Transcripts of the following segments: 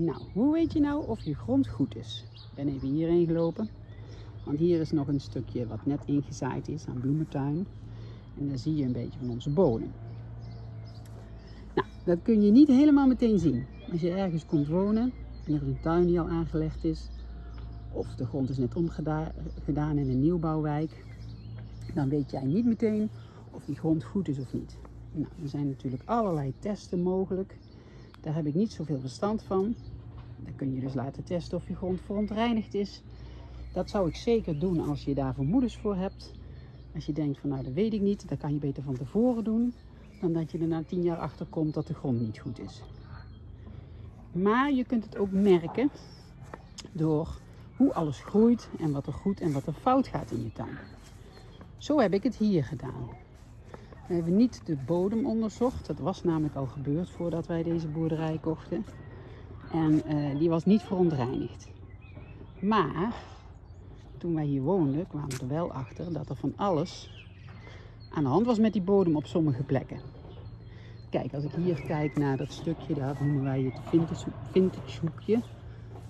Nou, hoe weet je nou of je grond goed is? Ik ben even hierheen gelopen. Want hier is nog een stukje wat net ingezaaid is aan bloementuin. En daar zie je een beetje van onze bodem. Nou, dat kun je niet helemaal meteen zien. Als je ergens komt wonen en er is een tuin die al aangelegd is, of de grond is net omgedaan in een nieuwbouwwijk, dan weet jij niet meteen of die grond goed is of niet. Nou, er zijn natuurlijk allerlei testen mogelijk. Daar heb ik niet zoveel verstand van. Dan kun je dus laten testen of je grond verontreinigd is. Dat zou ik zeker doen als je daar vermoedens voor hebt. Als je denkt van nou dat weet ik niet, dan kan je beter van tevoren doen. Dan dat je er na tien jaar achter komt dat de grond niet goed is. Maar je kunt het ook merken door hoe alles groeit en wat er goed en wat er fout gaat in je tuin. Zo heb ik het hier gedaan. We hebben niet de bodem onderzocht. Dat was namelijk al gebeurd voordat wij deze boerderij kochten. En uh, die was niet verontreinigd. Maar toen wij hier woonden kwamen we er wel achter dat er van alles aan de hand was met die bodem op sommige plekken. Kijk, als ik hier kijk naar dat stukje, daar noemen wij het vintage hoekje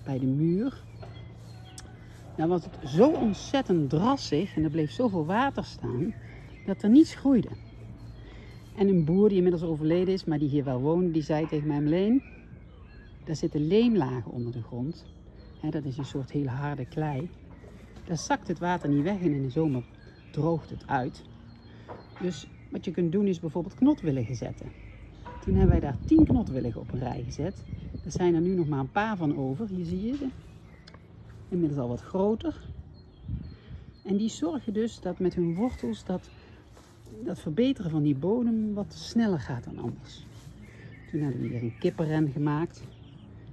bij de muur. Dan was het zo ontzettend drassig en er bleef zoveel water staan dat er niets groeide. En een boer die inmiddels overleden is, maar die hier wel woonde, die zei tegen mij, Leen, daar zitten leemlagen onder de grond. dat is een soort hele harde klei. Daar zakt het water niet weg en in de zomer droogt het uit. Dus wat je kunt doen is bijvoorbeeld knotwilligen zetten. Toen hebben wij daar 10 knotwilligen op een rij gezet. Er zijn er nu nog maar een paar van over. Hier zie je ze. Inmiddels al wat groter. En die zorgen dus dat met hun wortels dat dat verbeteren van die bodem wat sneller gaat dan anders. Toen hebben we hier een kippenren gemaakt,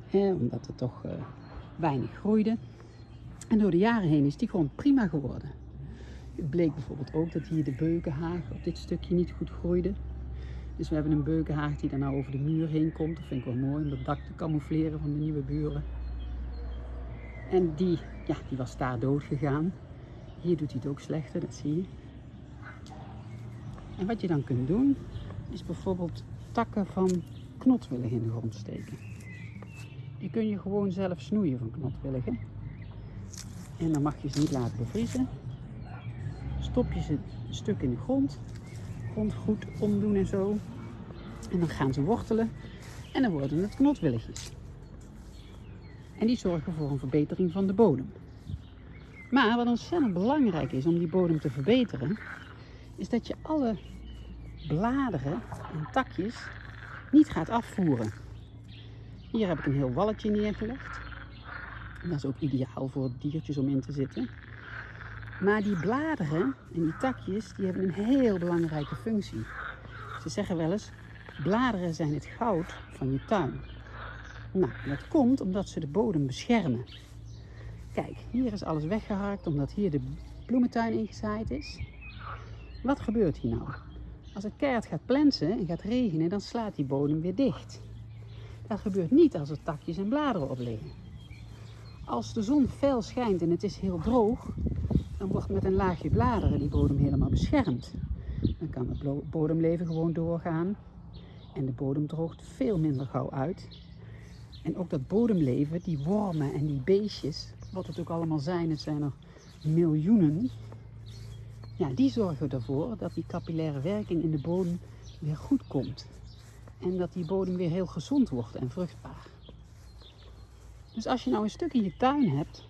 hè, omdat het toch uh, weinig groeide. En door de jaren heen is die gewoon prima geworden. Het bleek bijvoorbeeld ook dat hier de beukenhaag op dit stukje niet goed groeide. Dus we hebben een beukenhaag die dan nou over de muur heen komt. Dat vind ik wel mooi om het dak te camoufleren van de nieuwe buren. En die, ja, die was daar dood gegaan. Hier doet hij het ook slechter, dat zie je. En wat je dan kunt doen, is bijvoorbeeld takken van knotwilligen in de grond steken. Die kun je gewoon zelf snoeien van knotwilligen. En dan mag je ze niet laten bevriezen. Stop je ze een stuk in de grond. Grond goed omdoen en zo. En dan gaan ze wortelen. En dan worden het knotwilligjes. En die zorgen voor een verbetering van de bodem. Maar wat ontzettend belangrijk is om die bodem te verbeteren, is dat je alle bladeren en takjes niet gaat afvoeren. Hier heb ik een heel walletje neergelegd. Dat is ook ideaal voor diertjes om in te zitten. Maar die bladeren en die takjes, die hebben een heel belangrijke functie. Ze zeggen wel eens, bladeren zijn het goud van je tuin. Nou, dat komt omdat ze de bodem beschermen. Kijk, hier is alles weggeharkt omdat hier de bloementuin ingezaaid is. Wat gebeurt hier nou? Als het keihard gaat plensen en gaat regenen, dan slaat die bodem weer dicht. Dat gebeurt niet als er takjes en bladeren op liggen. Als de zon fel schijnt en het is heel droog, dan wordt met een laagje bladeren die bodem helemaal beschermd. Dan kan het bodemleven gewoon doorgaan en de bodem droogt veel minder gauw uit. En ook dat bodemleven, die wormen en die beestjes, wat het ook allemaal zijn, het zijn er miljoenen, ja, die zorgen ervoor dat die capillaire werking in de bodem weer goed komt. En dat die bodem weer heel gezond wordt en vruchtbaar. Dus als je nou een stuk in je tuin hebt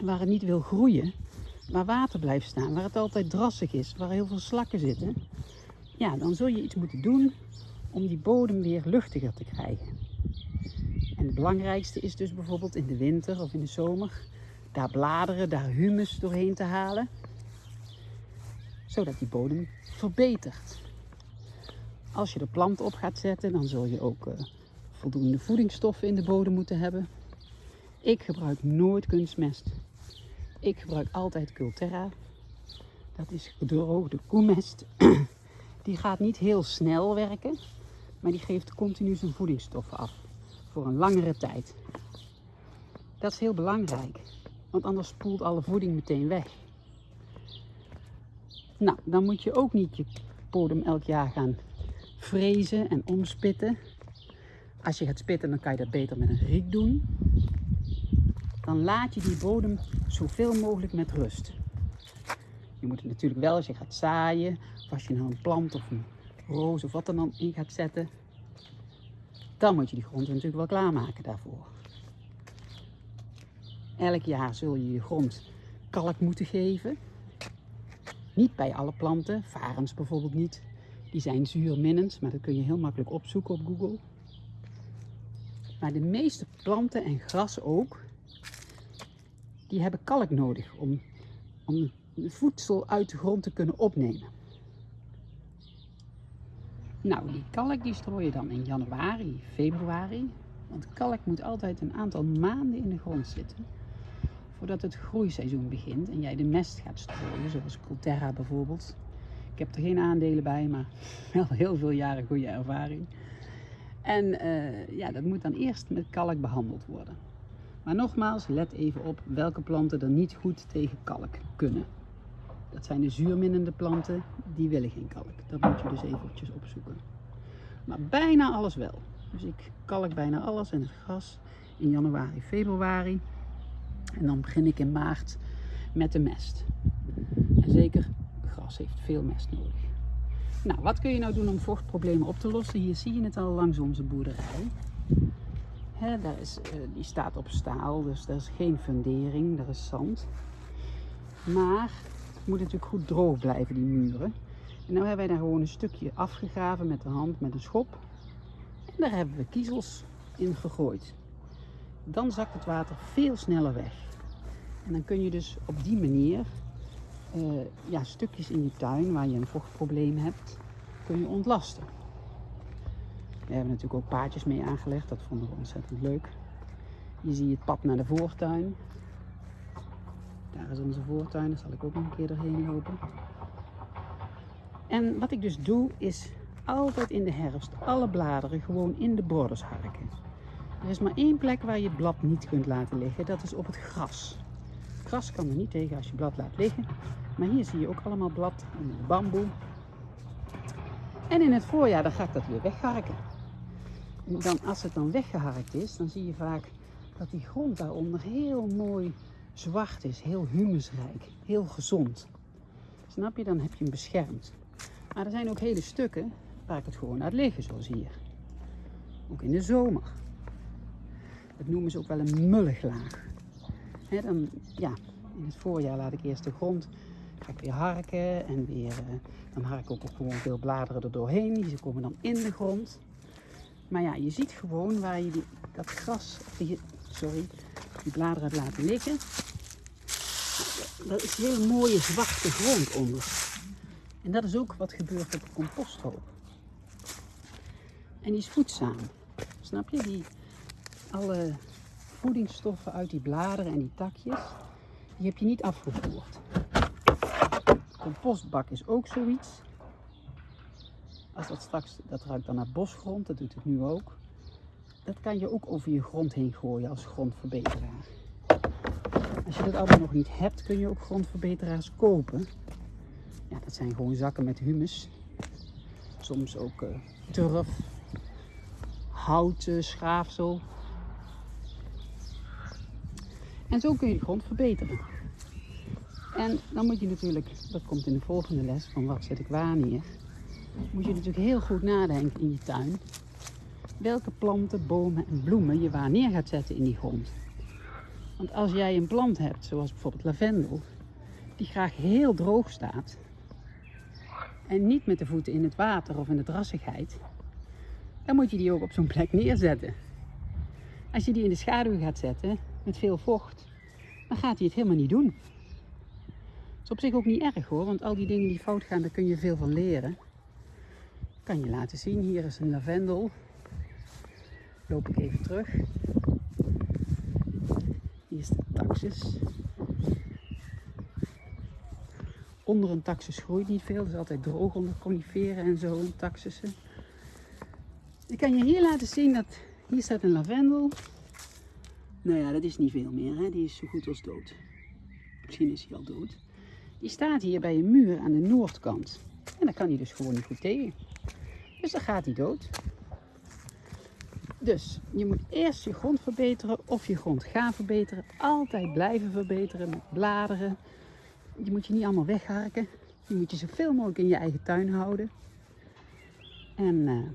waar het niet wil groeien, waar water blijft staan, waar het altijd drassig is, waar heel veel slakken zitten, ja, dan zul je iets moeten doen om die bodem weer luchtiger te krijgen. En het belangrijkste is dus bijvoorbeeld in de winter of in de zomer daar bladeren, daar humus doorheen te halen zodat die bodem verbetert. Als je de plant op gaat zetten, dan zul je ook uh, voldoende voedingsstoffen in de bodem moeten hebben. Ik gebruik nooit kunstmest. Ik gebruik altijd Culterra. Dat is gedroogde koemest. Die gaat niet heel snel werken, maar die geeft continu zijn voedingsstoffen af. Voor een langere tijd. Dat is heel belangrijk, want anders spoelt alle voeding meteen weg. Nou, dan moet je ook niet je bodem elk jaar gaan frezen en omspitten. Als je gaat spitten, dan kan je dat beter met een riek doen. Dan laat je die bodem zoveel mogelijk met rust. Je moet het natuurlijk wel als je gaat zaaien, of als je nou een plant of een roos of wat dan in gaat zetten, dan moet je die grond natuurlijk wel klaarmaken daarvoor. Elk jaar zul je je grond kalk moeten geven. Niet bij alle planten, varens bijvoorbeeld niet. Die zijn zuurminnend, maar dat kun je heel makkelijk opzoeken op Google. Maar de meeste planten en gras ook, die hebben kalk nodig om, om voedsel uit de grond te kunnen opnemen. Nou, die kalk die strooi je dan in januari, februari. Want kalk moet altijd een aantal maanden in de grond zitten. Voordat het groeiseizoen begint en jij de mest gaat strooien, zoals Colterra bijvoorbeeld. Ik heb er geen aandelen bij, maar wel heel veel jaren goede ervaring. En uh, ja, dat moet dan eerst met kalk behandeld worden. Maar nogmaals, let even op welke planten er niet goed tegen kalk kunnen. Dat zijn de zuurminnende planten, die willen geen kalk. Dat moet je dus eventjes opzoeken. Maar bijna alles wel. Dus ik kalk bijna alles en het gras in januari, februari. En dan begin ik in maart met de mest. En zeker, gras heeft veel mest nodig. Nou, wat kun je nou doen om vochtproblemen op te lossen? Hier zie je het al langs onze boerderij. Daar is, uh, die staat op staal, dus er is geen fundering, er is zand. Maar het moet natuurlijk goed droog blijven, die muren. En nu hebben wij daar gewoon een stukje afgegraven met de hand, met een schop. En daar hebben we kiezels in gegooid. Dan zakt het water veel sneller weg. En dan kun je dus op die manier uh, ja, stukjes in je tuin waar je een vochtprobleem hebt, kun je ontlasten. We hebben natuurlijk ook paadjes mee aangelegd, dat vonden we ontzettend leuk. Hier zie je het pad naar de voortuin. Daar is onze voortuin, daar zal ik ook nog een keer doorheen lopen. En wat ik dus doe, is altijd in de herfst alle bladeren gewoon in de borders harken. Er is maar één plek waar je het blad niet kunt laten liggen, dat is op het gras. Gras kan er niet tegen als je blad laat liggen. Maar hier zie je ook allemaal blad en bamboe. En in het voorjaar dan ga ik dat weer wegharken. En dan, als het dan weggeharkt is, dan zie je vaak dat die grond daaronder heel mooi zwart is, heel humusrijk, heel gezond. Snap je? Dan heb je hem beschermd. Maar er zijn ook hele stukken waar ik het gewoon laat liggen, zoals hier. Ook in de zomer. Dat noemen ze ook wel een mulliglaag. dan, ja, in het voorjaar laat ik eerst de grond ga ik weer harken en weer, uh, dan hark ik ook gewoon veel bladeren er doorheen. Die komen dan in de grond. Maar ja, je ziet gewoon waar je die, dat gras, die, sorry, die bladeren hebt laten liggen. Dat is hele mooie zwarte grond onder. En dat is ook wat gebeurt op de composthoop. En die is voedzaam. Snap je? Die, alle voedingsstoffen uit die bladeren en die takjes, die heb je niet afgevoerd. Compostbak is ook zoiets. Als dat straks, dat ruikt dan naar bosgrond, dat doet het nu ook. Dat kan je ook over je grond heen gooien als grondverbeteraar. Als je dat allemaal nog niet hebt, kun je ook grondverbeteraars kopen. Ja, dat zijn gewoon zakken met humus. Soms ook uh, turf, hout, schaafsel. En zo kun je de grond verbeteren. En dan moet je natuurlijk, dat komt in de volgende les van wat zet ik waar neer, moet je natuurlijk heel goed nadenken in je tuin. Welke planten, bomen en bloemen je waar neer gaat zetten in die grond. Want als jij een plant hebt, zoals bijvoorbeeld lavendel, die graag heel droog staat en niet met de voeten in het water of in de drassigheid, dan moet je die ook op zo'n plek neerzetten. Als je die in de schaduw gaat zetten met veel vocht, dan gaat hij het helemaal niet doen. Dat is op zich ook niet erg hoor, want al die dingen die fout gaan, daar kun je veel van leren. kan je laten zien, hier is een lavendel. Loop ik even terug. Hier is de taxus. Onder een taxus groeit niet veel, is altijd droog onder coniferen en zo, taxussen. Ik kan je hier laten zien dat hier staat een lavendel. Nou ja, dat is niet veel meer, hè? die is zo goed als dood. Misschien is hij al dood. Die staat hier bij een muur aan de noordkant. En dan kan hij dus gewoon niet goed tegen. Dus dan gaat hij dood. Dus je moet eerst je grond verbeteren of je grond gaan verbeteren. Altijd blijven verbeteren met bladeren. Je moet je niet allemaal wegharken. Je moet je zoveel mogelijk in je eigen tuin houden. En uh,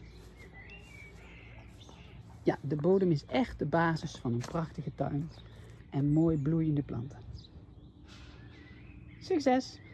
ja, de bodem is echt de basis van een prachtige tuin en mooi bloeiende planten. Succes!